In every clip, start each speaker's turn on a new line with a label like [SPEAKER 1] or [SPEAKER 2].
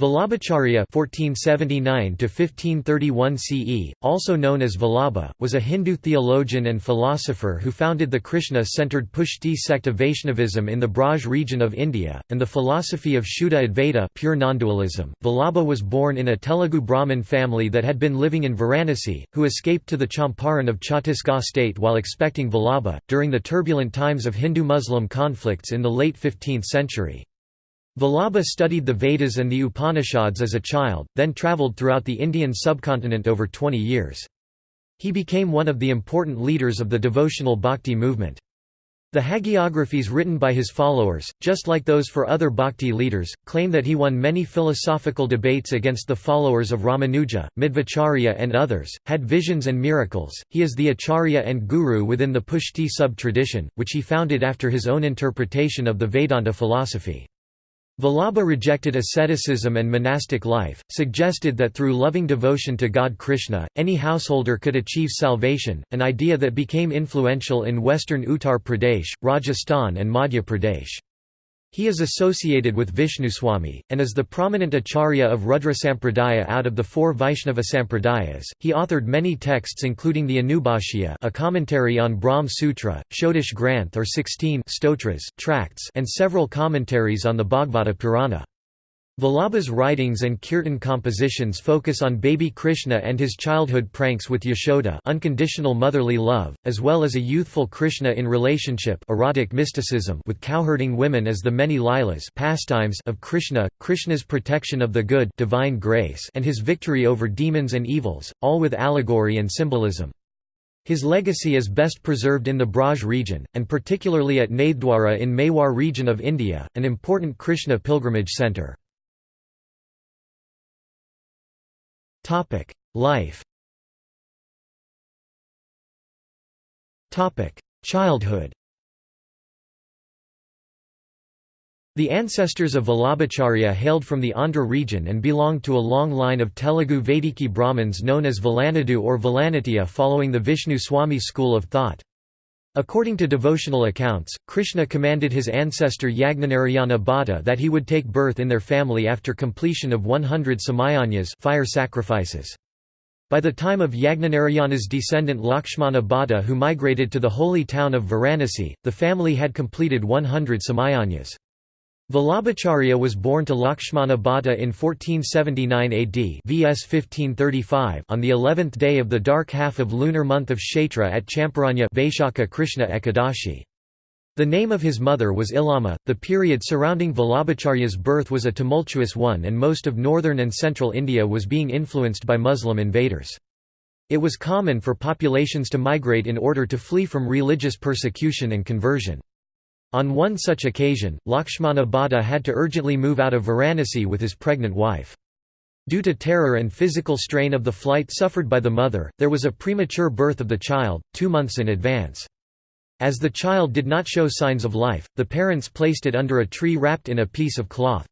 [SPEAKER 1] Vallabhacharya (1479–1531 CE), also known as Vallabha, was a Hindu theologian and philosopher who founded the Krishna-centered Pushti sect of Vaishnavism in the Braj region of India, and the philosophy of Shuddha Advaita pure. Vallabha was born in a Telugu Brahmin family that had been living in Varanasi, who escaped to the Champaran of Chhattisgarh state while expecting Vallabha, during the turbulent times of Hindu-Muslim conflicts in the late 15th century. Vallabha studied the Vedas and the Upanishads as a child, then travelled throughout the Indian subcontinent over 20 years. He became one of the important leaders of the devotional bhakti movement. The hagiographies written by his followers, just like those for other bhakti leaders, claim that he won many philosophical debates against the followers of Ramanuja, Madhvacharya and others, had visions and miracles. He is the acharya and guru within the Pushti sub-tradition, which he founded after his own interpretation of the Vedanta philosophy. Vallabha rejected asceticism and monastic life, suggested that through loving devotion to God Krishna, any householder could achieve salvation, an idea that became influential in western Uttar Pradesh, Rajasthan and Madhya Pradesh. He is associated with Vishnuswami, and is the prominent acharya of Rudra Sampradaya out of the four Vaishnava Sampradayas. He authored many texts including the Anubhashya a commentary on Brahm Sutra, Shodash Granth or 16 stotras, tracts and several commentaries on the Bhagavata Purana. Vallabha's writings and kirtan compositions focus on baby Krishna and his childhood pranks with Yashoda unconditional motherly love, as well as a youthful Krishna in relationship erotic mysticism with cowherding women as the many lilas pastimes of Krishna, Krishna's protection of the good divine grace and his victory over demons and evils, all with allegory and symbolism. His legacy is best preserved in the Braj region, and particularly at Nathdwara in Mewar region of India, an important Krishna pilgrimage centre. Topic: Life. Topic: Childhood. The ancestors of Vallabhacharya hailed from the Andhra region and belonged to a long line of Telugu Vaidiki Brahmins known as Valanadu or Valanatiya following the Vishnu Swami school of thought. According to devotional accounts, Krishna commanded his ancestor Yagnanarayana Bhatta that he would take birth in their family after completion of 100 samayajnas fire sacrifices. By the time of Yagnanarayana's descendant Lakshmana Bhatta who migrated to the holy town of Varanasi, the family had completed 100 samayajnas. Vallabhacharya was born to Lakshmana Bhatta in 1479 AD VS 1535 on the 11th day of the dark half of lunar month of Kshetra at Champaranya Vaishakha Krishna Ekadashi. The name of his mother was Ilama. The period surrounding Vallabhacharya's birth was a tumultuous one and most of northern and central India was being influenced by Muslim invaders. It was common for populations to migrate in order to flee from religious persecution and conversion. On one such occasion, Lakshmana Bhatta had to urgently move out of Varanasi with his pregnant wife. Due to terror and physical strain of the flight suffered by the mother, there was a premature birth of the child, two months in advance. As the child did not show signs of life, the parents placed it under a tree wrapped in a piece of cloth.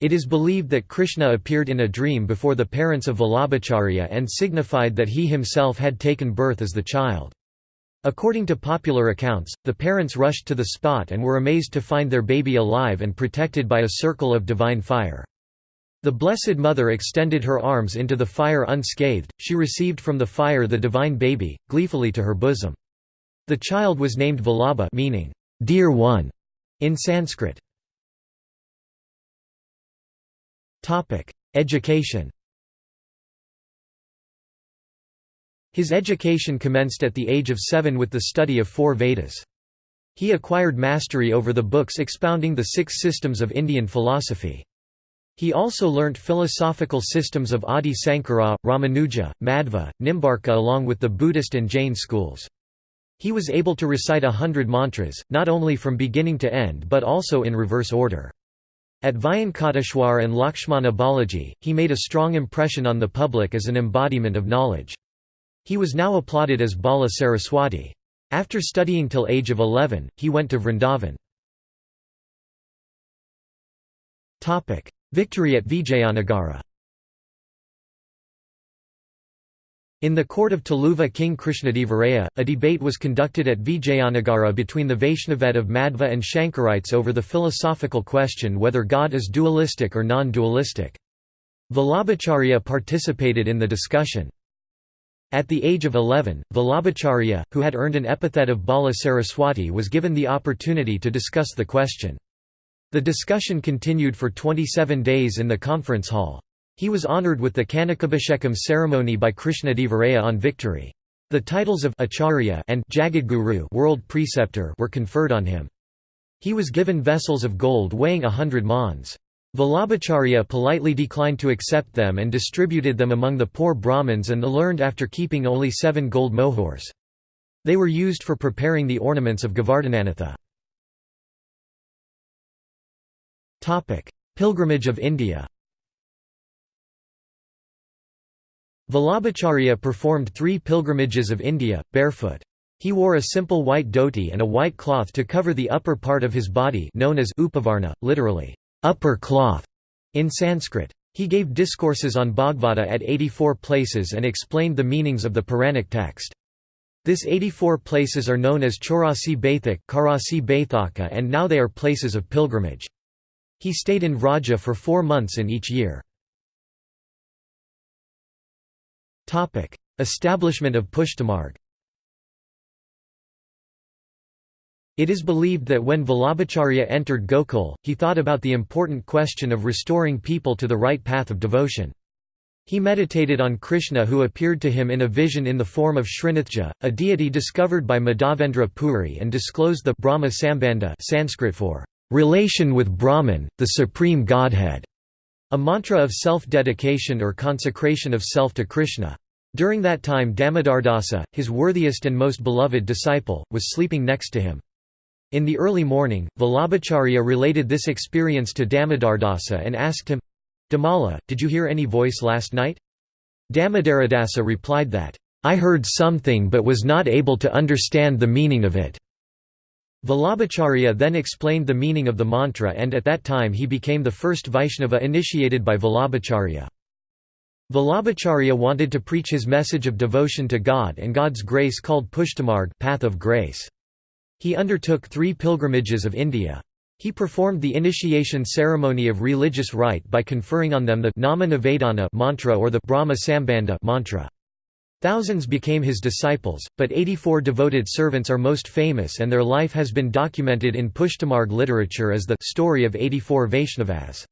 [SPEAKER 1] It is believed that Krishna appeared in a dream before the parents of Vallabhacharya and signified that he himself had taken birth as the child. According to popular accounts, the parents rushed to the spot and were amazed to find their baby alive and protected by a circle of divine fire. The Blessed Mother extended her arms into the fire unscathed, she received from the fire the divine baby, gleefully to her bosom. The child was named Vallabha meaning, "'Dear One' in Sanskrit. Education His education commenced at the age of seven with the study of four Vedas. He acquired mastery over the books expounding the six systems of Indian philosophy. He also learnt philosophical systems of Adi Sankara, Ramanuja, Madhva, Nimbarka along with the Buddhist and Jain schools. He was able to recite a hundred mantras, not only from beginning to end but also in reverse order. At Vyankateshwar and Lakshmana Balaji, he made a strong impression on the public as an embodiment of knowledge. He was now applauded as Bala Saraswati. After studying till age of 11, he went to Vrindavan. Victory at Vijayanagara In the court of Tuluva King Krishnadevaraya, a debate was conducted at Vijayanagara between the Vaishnaved of Madhva and Shankarites over the philosophical question whether God is dualistic or non-dualistic. Vallabhacharya participated in the discussion. At the age of 11, Vallabhacharya, who had earned an epithet of Bala Saraswati was given the opportunity to discuss the question. The discussion continued for 27 days in the conference hall. He was honoured with the Kanakabhishekam ceremony by Krishna Krishnadevaraya on victory. The titles of Acharya and Jagadguru world preceptor were conferred on him. He was given vessels of gold weighing a hundred maunds. Vallabhacharya politely declined to accept them and distributed them among the poor Brahmins and the learned after keeping only seven gold mohurs. They were used for preparing the ornaments of Govardhananatha. Pilgrimage of India Vallabhacharya performed three pilgrimages of India, barefoot. He wore a simple white dhoti and a white cloth to cover the upper part of his body known as upavarna, literally, upper cloth in Sanskrit. He gave discourses on Bhagavata at 84 places and explained the meanings of the Puranic text. This 84 places are known as Chaurasi Baithak Karasi Baithaka and now they are places of pilgrimage. He stayed in Vraja for four months in each year. Establishment of Pushtimarg It is believed that when Vallabhacharya entered Gokul, he thought about the important question of restoring people to the right path of devotion. He meditated on Krishna who appeared to him in a vision in the form of Srinathji, a deity discovered by Madhavendra Puri and disclosed the Brahma Sambandha Sanskrit for relation with Brahman, the supreme Godhead, a mantra of self-dedication or consecration of self to Krishna. During that time Damodardasa, his worthiest and most beloved disciple, was sleeping next to him. In the early morning, Vallabhacharya related this experience to Damodardasa and asked him, Damala, did you hear any voice last night? Damodaradasa replied that, I heard something but was not able to understand the meaning of it. Vallabhacharya then explained the meaning of the mantra and at that time he became the first Vaishnava initiated by Vallabhacharya. Vallabhacharya wanted to preach his message of devotion to God and God's grace called Pushtimarg path of grace. He undertook three pilgrimages of India. He performed the initiation ceremony of religious rite by conferring on them the Nama Nivedana mantra or the Brahma Sambandha mantra. Thousands became his disciples, but 84 devoted servants are most famous and their life has been documented in Pushtimarg literature as the story of 84 Vaishnavas.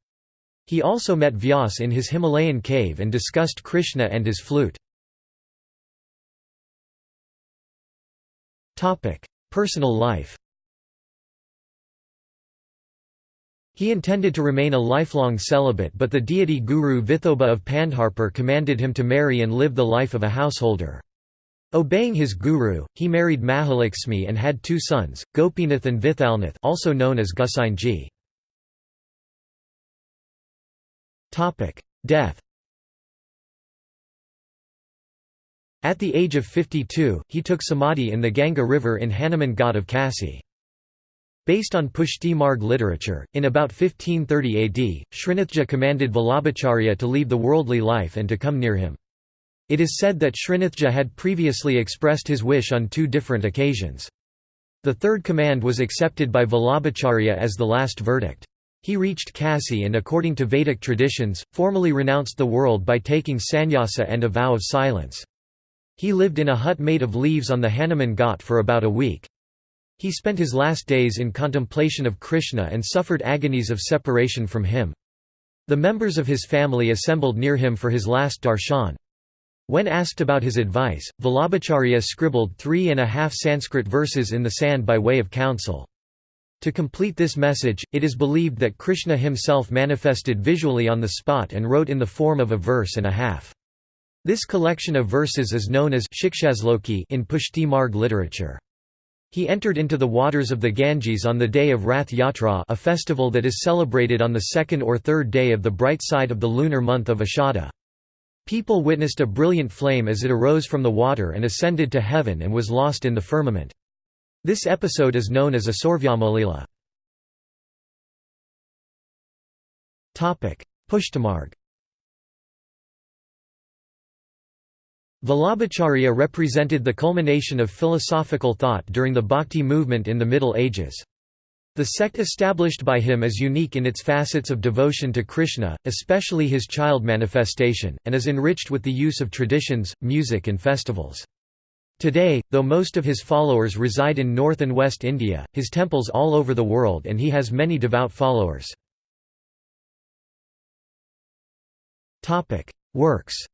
[SPEAKER 1] He also met Vyas in his Himalayan cave and discussed Krishna and his flute. Personal life He intended to remain a lifelong celibate but the deity guru Vithoba of Pandharpur commanded him to marry and live the life of a householder. Obeying his guru, he married Mahalakshmi and had two sons, Gopinath and Vithalnath also known as Gosainji. Death At the age of 52, he took samadhi in the Ganga River in Hanuman Ghat of Kasi. Based on Pushti Marg literature, in about 1530 AD, Srinathji commanded Vallabhacharya to leave the worldly life and to come near him. It is said that Srinathji had previously expressed his wish on two different occasions. The third command was accepted by Vallabhacharya as the last verdict. He reached Kasi and according to Vedic traditions, formally renounced the world by taking sannyasa and a vow of silence. He lived in a hut made of leaves on the Hanuman Ghat for about a week. He spent his last days in contemplation of Krishna and suffered agonies of separation from him. The members of his family assembled near him for his last darshan. When asked about his advice, Vallabhacharya scribbled three and a half Sanskrit verses in the sand by way of counsel. To complete this message, it is believed that Krishna himself manifested visually on the spot and wrote in the form of a verse and a half. This collection of verses is known as Shikshasloki in Pushti Marg literature. He entered into the waters of the Ganges on the day of Rath Yatra a festival that is celebrated on the second or third day of the bright side of the lunar month of Ashada. People witnessed a brilliant flame as it arose from the water and ascended to heaven and was lost in the firmament. This episode is known as a Asurvyamolila. Pushtimarg Vallabhacharya represented the culmination of philosophical thought during the Bhakti movement in the Middle Ages. The sect established by him is unique in its facets of devotion to Krishna, especially his child manifestation, and is enriched with the use of traditions, music and festivals. Today, though most of his followers reside in North and West India, his temples all over the world and he has many devout followers. Works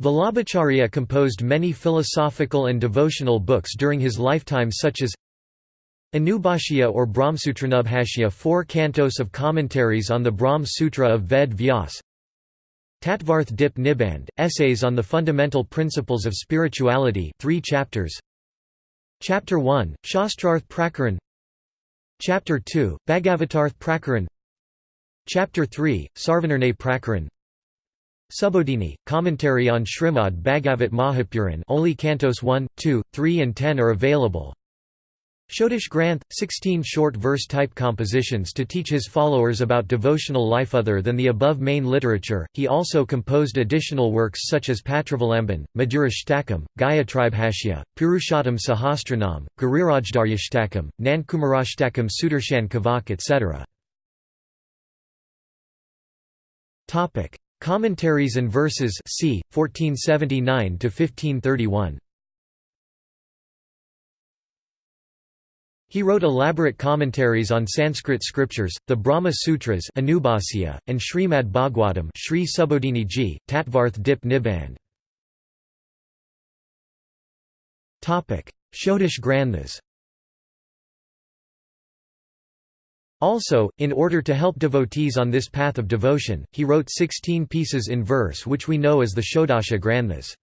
[SPEAKER 1] Vallabhacharya composed many philosophical and devotional books during his lifetime such as Anubhashya or Brahmsutranubhashya four cantos of commentaries on the Brahm Sutra of Ved Vyas Tattvarth Dip Niband, Essays on the Fundamental Principles of Spirituality 3 chapters. Chapter 1, Shastrarth Prakaran. Chapter 2, Bhagavatarth Prakaran. Chapter 3, Sarvanirnay Prakaran Subodhini, commentary on Srimad Bhagavat Mahapuran only cantos 1, 2, 3 and 10 are available. Shodash Granth, 16 short verse-type compositions to teach his followers about devotional life other than the above main literature. He also composed additional works such as Patravalamban, Madhurashtakam, Gayatribhashya, Purushottam Sahasranam, Girirajdaryashtakam, Nandkumarashtakam Sudarshan Kavach etc. Commentaries and verses c. 1479 to 1531. He wrote elaborate commentaries on Sanskrit scriptures, the Brahma Sutras Anubhasya, and Srimad Bhagwatam Sri Subodhini Ji, Tattvarth Dip Niband. Shodash Granthas Also, in order to help devotees on this path of devotion, he wrote 16 pieces in verse which we know as the Shodasha Granthas.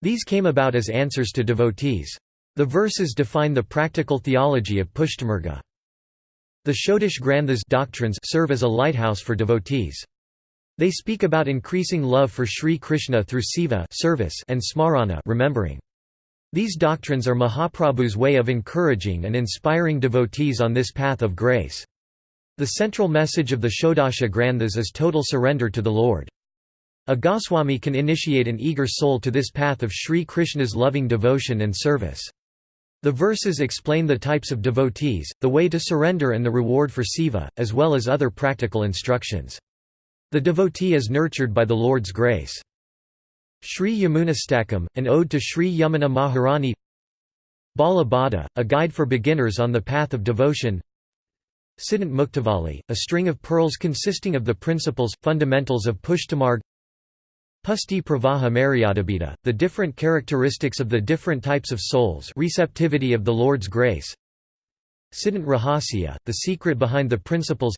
[SPEAKER 1] These came about as answers to devotees. The verses define the practical theology of Pushtimarga. The Shodash Granthas doctrines serve as a lighthouse for devotees. They speak about increasing love for Sri Krishna through seva service and smarana remembering. These doctrines are Mahaprabhu's way of encouraging and inspiring devotees on this path of grace. The central message of the Shodasha Granthas is total surrender to the Lord. A Goswami can initiate an eager soul to this path of Sri Krishna's loving devotion and service. The verses explain the types of devotees, the way to surrender and the reward for seva, as well as other practical instructions. The devotee is nurtured by the Lord's grace. Sri Yamunastakam, an ode to Sri Yamuna Maharani Bala Bada, a guide for beginners on the path of devotion Siddhant Muktavali, a string of pearls consisting of the principles, fundamentals of Pushtimarg Pusti Pravaha Maryadabhita, the different characteristics of the different types of souls receptivity of the Lord's grace. Siddhant Rahasya, the secret behind the principles.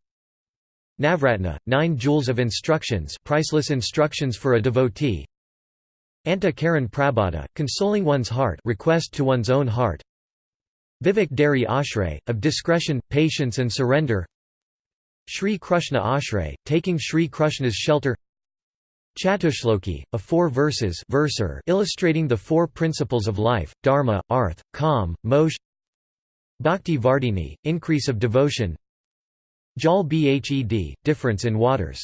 [SPEAKER 1] Navratna, nine jewels of instructions priceless instructions for a devotee. Anta Karan consoling one's heart request to one's own heart Vivek Dari Ashray, of discretion, patience and surrender. Sri Krishna Ashray, taking Sri Krishna's shelter. Chatushloki, a four verses verser illustrating the four principles of life, dharma, arth, kam, moksha Bhakti Vardini, increase of devotion. Jal Bhed, difference in waters.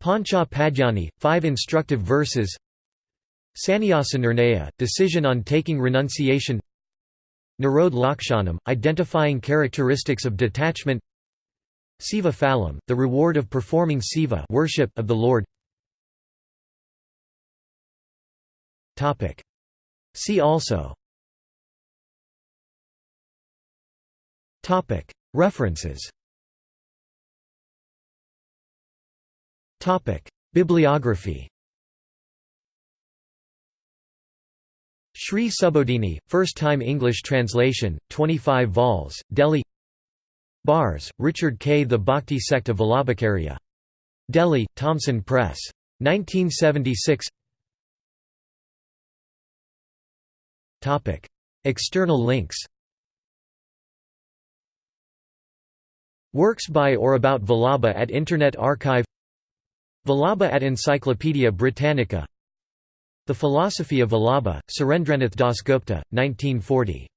[SPEAKER 1] Pancha Padyani, five instructive verses. Sannyasa Nirnaya, decision on taking renunciation Nirodh Lakshanam, identifying characteristics of detachment. Seva Phalam, the reward of performing seva worship of the Lord. See also. References. Bibliography Sri Subodhini, first-time English translation, 25 vols, Delhi Barz, Richard K. The Bhakti Sect of Vallabhacharya. Delhi, Thomson Press. 1976 External links Works by or about Vallabha at Internet Archive Vallabha at Encyclopaedia Britannica the Philosophy of Vallabha, Surendranath Dasgupta, 1940.